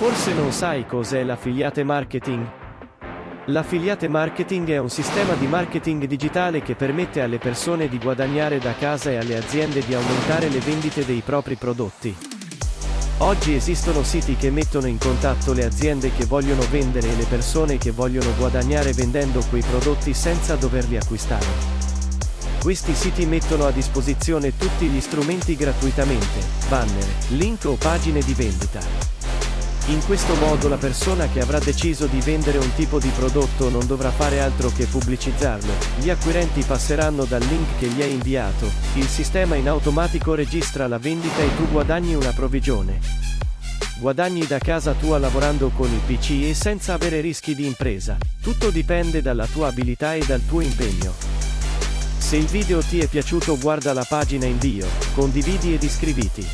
Forse non sai cos'è l'affiliate marketing? L'affiliate marketing è un sistema di marketing digitale che permette alle persone di guadagnare da casa e alle aziende di aumentare le vendite dei propri prodotti. Oggi esistono siti che mettono in contatto le aziende che vogliono vendere e le persone che vogliono guadagnare vendendo quei prodotti senza doverli acquistare. Questi siti mettono a disposizione tutti gli strumenti gratuitamente, banner, link o pagine di vendita. In questo modo la persona che avrà deciso di vendere un tipo di prodotto non dovrà fare altro che pubblicizzarlo, gli acquirenti passeranno dal link che gli hai inviato, il sistema in automatico registra la vendita e tu guadagni una provvigione. Guadagni da casa tua lavorando con il PC e senza avere rischi di impresa. Tutto dipende dalla tua abilità e dal tuo impegno. Se il video ti è piaciuto guarda la pagina invio, condividi ed iscriviti.